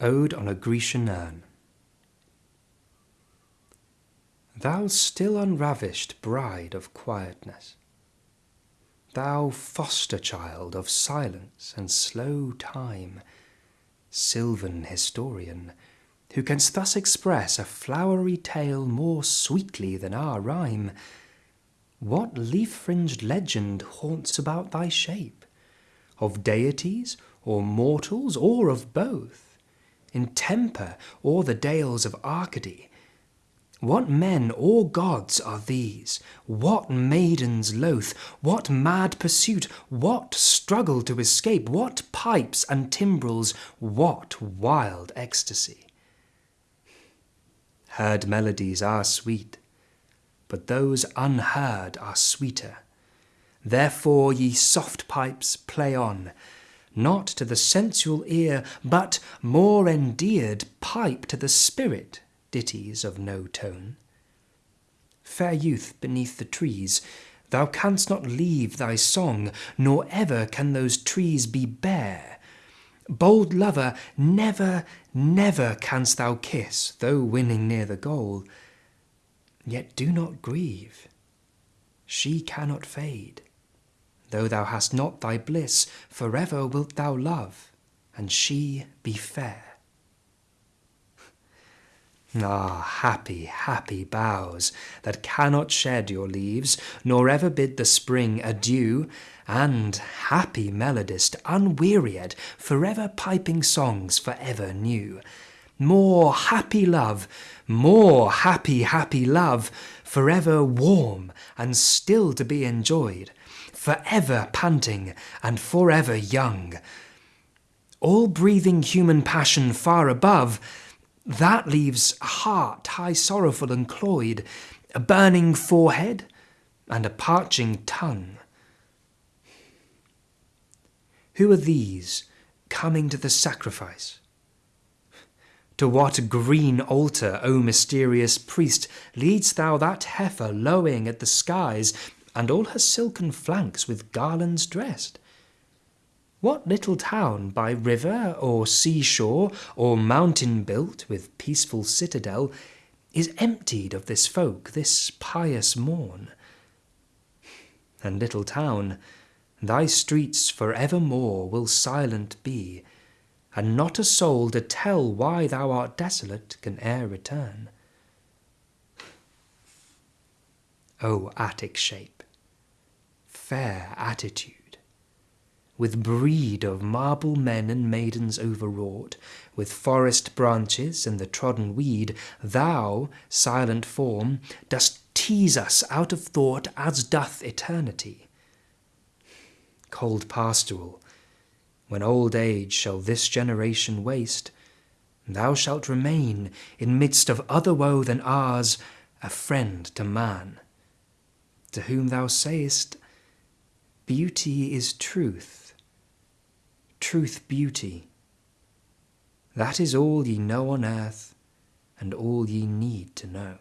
Ode on a Grecian Urn Thou still unravished bride of quietness, Thou foster child of silence and slow time, Sylvan historian, who canst thus express A flowery tale more sweetly than our rhyme, What leaf-fringed legend haunts about thy shape? Of deities, or mortals, or of both? In Tempe or the dales of Arcady. What men or gods are these? What maidens loath? What mad pursuit? What struggle to escape? What pipes and timbrels? What wild ecstasy? Heard melodies are sweet, but those unheard are sweeter. Therefore, ye soft pipes, play on, not to the sensual ear, but, more endeared, pipe to the spirit, ditties of no tone. Fair youth beneath the trees, thou canst not leave thy song, nor ever can those trees be bare. Bold lover, never, never canst thou kiss, though winning near the goal. Yet do not grieve, she cannot fade. Though thou hast not thy bliss, forever wilt thou love, and she be fair. Ah, happy, happy boughs, that cannot shed your leaves, nor ever bid the spring adieu, and happy melodist, unwearied, forever piping songs forever new. More happy love, more happy, happy love, forever warm and still to be enjoyed, forever panting and forever young. All breathing human passion far above, that leaves a heart high sorrowful and cloyed, a burning forehead and a parching tongue. Who are these coming to the sacrifice? To what green altar, O mysterious priest, leadst thou that heifer lowing at the skies and all her silken flanks with garlands dressed. What little town by river or seashore or mountain built with peaceful citadel is emptied of this folk this pious morn? And little town, thy streets for evermore will silent be, and not a soul to tell why thou art desolate can e'er return. O Attic shape! fair attitude, with breed of marble men and maidens overwrought, with forest branches and the trodden weed, thou, silent form, dost tease us out of thought as doth eternity. Cold pastoral, when old age shall this generation waste, thou shalt remain, in midst of other woe than ours, a friend to man, to whom thou sayest, Beauty is truth, truth beauty. That is all ye know on earth, and all ye need to know.